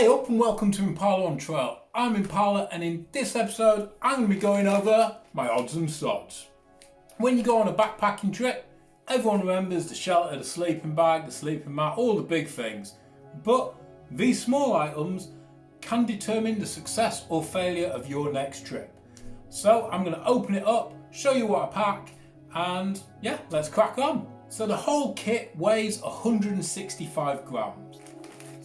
Hey up and welcome to Impala on Trail. I'm Impala and in this episode I'm going to be going over my odds and sods. When you go on a backpacking trip, everyone remembers the shelter, the sleeping bag, the sleeping mat, all the big things. But these small items can determine the success or failure of your next trip. So I'm going to open it up, show you what I pack and yeah, let's crack on. So the whole kit weighs 165 grams.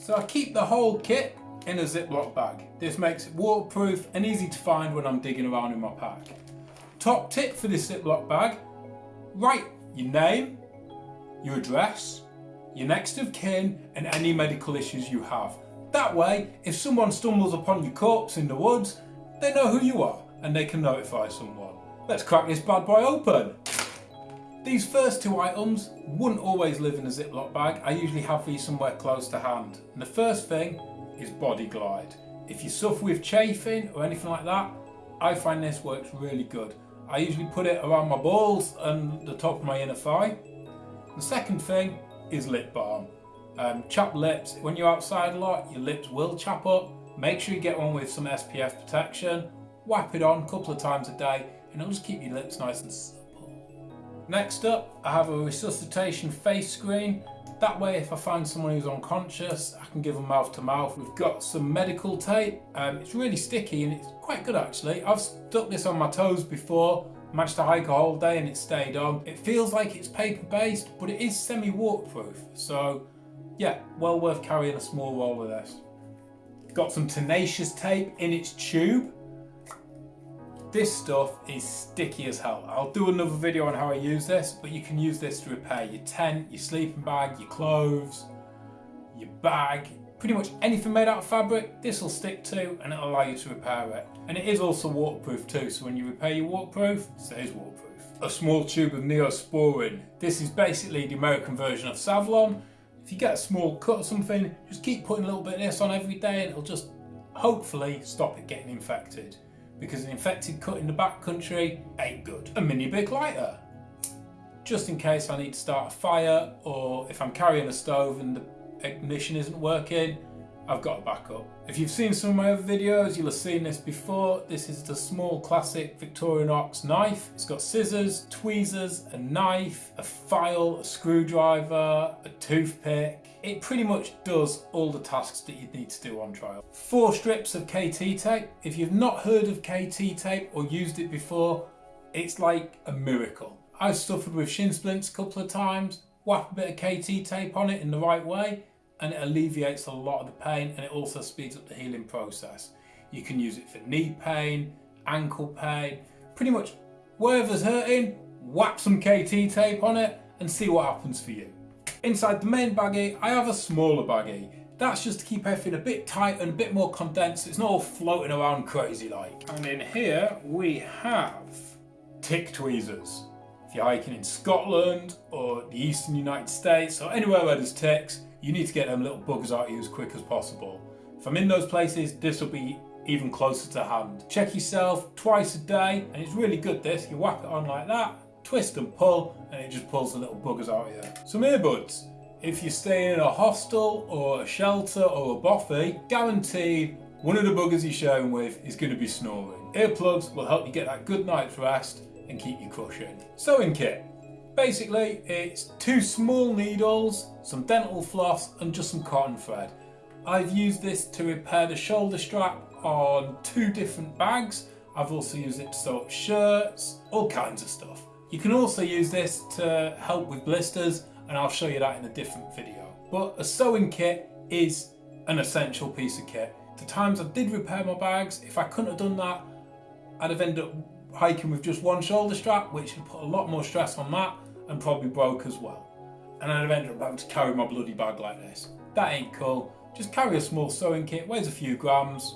So I keep the whole kit in a Ziploc bag. This makes it waterproof and easy to find when I'm digging around in my pack. Top tip for this Ziploc bag, write your name, your address, your next of kin and any medical issues you have. That way, if someone stumbles upon your corpse in the woods, they know who you are and they can notify someone. Let's crack this bad boy open. These first two items wouldn't always live in a Ziploc bag. I usually have these somewhere close to hand. And the first thing is Body Glide. If you suffer with chafing or anything like that, I find this works really good. I usually put it around my balls and the top of my inner thigh. The second thing is lip balm. Um, chapped lips, when you're outside a lot, your lips will chap up. Make sure you get one with some SPF protection. Wipe it on a couple of times a day and it'll just keep your lips nice and Next up, I have a resuscitation face screen. That way, if I find someone who's unconscious, I can give them mouth to mouth. We've got some medical tape. Um, it's really sticky and it's quite good actually. I've stuck this on my toes before, managed to hike a whole day and it stayed on. It feels like it's paper based, but it is semi-waterproof. So yeah, well worth carrying a small roll of this. Got some tenacious tape in its tube. This stuff is sticky as hell. I'll do another video on how I use this, but you can use this to repair your tent, your sleeping bag, your clothes, your bag, pretty much anything made out of fabric, this will stick to and it'll allow you to repair it. And it is also waterproof too, so when you repair your waterproof, it stays waterproof. A small tube of Neosporin. This is basically the American version of Savlon. If you get a small cut or something, just keep putting a little bit of this on every day and it'll just hopefully stop it getting infected because an infected cut in the back country ain't good. A mini Bic lighter, just in case I need to start a fire or if I'm carrying a stove and the ignition isn't working, I've got a backup. If you've seen some of my other videos, you'll have seen this before. This is the small classic Victorinox knife. It's got scissors, tweezers, a knife, a file, a screwdriver, a toothpick. It pretty much does all the tasks that you'd need to do on trial. Four strips of KT tape. If you've not heard of KT tape or used it before, it's like a miracle. I've suffered with shin splints a couple of times. Whap a bit of KT tape on it in the right way and it alleviates a lot of the pain and it also speeds up the healing process. You can use it for knee pain, ankle pain, pretty much wherever's hurting, whap some KT tape on it and see what happens for you. Inside the main baggie, I have a smaller baggie. That's just to keep everything a bit tight and a bit more condensed. It's not all floating around crazy like. And in here we have tick tweezers. If you're hiking in Scotland or the eastern United States or anywhere where there's ticks, you need to get them little buggers out of you as quick as possible. If I'm in those places, this will be even closer to hand. Check yourself twice a day, and it's really good this. You whack it on like that, twist and pull, and it just pulls the little buggers out of you. Some earbuds. If you're staying in a hostel or a shelter or a bothy, guaranteed one of the buggers you're sharing with is going to be snoring. Earplugs will help you get that good night's rest and keep you cushioned. Sewing kit. Basically, it's two small needles, some dental floss and just some cotton thread. I've used this to repair the shoulder strap on two different bags. I've also used it to sew up shirts, all kinds of stuff. You can also use this to help with blisters and I'll show you that in a different video. But a sewing kit is an essential piece of kit. The times I did repair my bags, if I couldn't have done that, I'd have ended up hiking with just one shoulder strap, which would put a lot more stress on that and probably broke as well. And I'd have ended up having to carry my bloody bag like this. That ain't cool. Just carry a small sewing kit, weighs a few grams.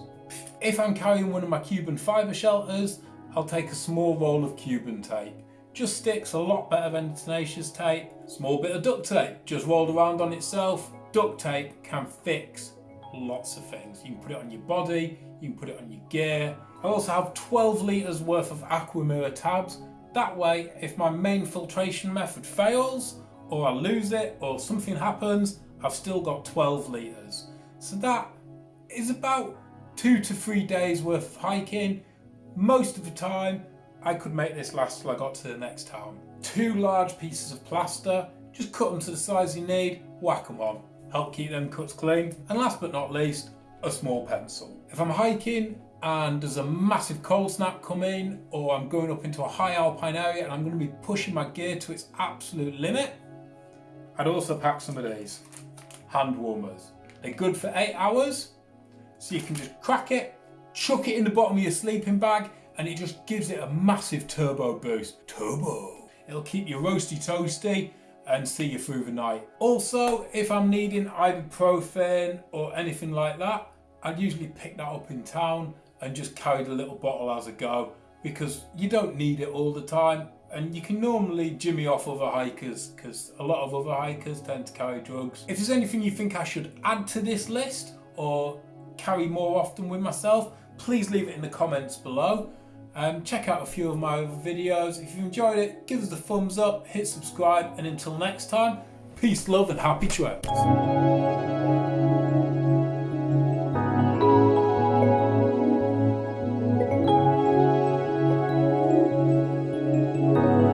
If I'm carrying one of my Cuben fibre shelters, I'll take a small roll of Cuben tape. Just sticks a lot better than tenacious tape. Small bit of duct tape, just rolled around on itself. Duct tape can fix lots of things. You can put it on your body, you can put it on your gear. I also have 12 litres worth of Aquamira tabs that way, if my main filtration method fails, or I lose it, or something happens, I've still got 12 litres. So that is about two to three days worth of hiking. Most of the time, I could make this last till I got to the next town. Two large pieces of plaster, just cut them to the size you need, whack them on. Help keep them cuts clean. And last but not least, a small pencil. If I'm hiking and there's a massive cold snap coming or I'm going up into a high alpine area and I'm going to be pushing my gear to its absolute limit, I'd also pack some of these hand warmers. They're good for eight hours, so you can just crack it, chuck it in the bottom of your sleeping bag, and it just gives it a massive turbo boost. Turbo! It'll keep you roasty toasty and see you through the night. Also, if I'm needing ibuprofen or anything like that, I'd usually pick that up in town and just carry the little bottle as I go because you don't need it all the time and you can normally jimmy off other hikers because a lot of other hikers tend to carry drugs. If there's anything you think I should add to this list or carry more often with myself, please leave it in the comments below. Um, check out a few of my other videos. If you enjoyed it, give us a thumbs up, hit subscribe, and until next time, peace, love, and happy trails.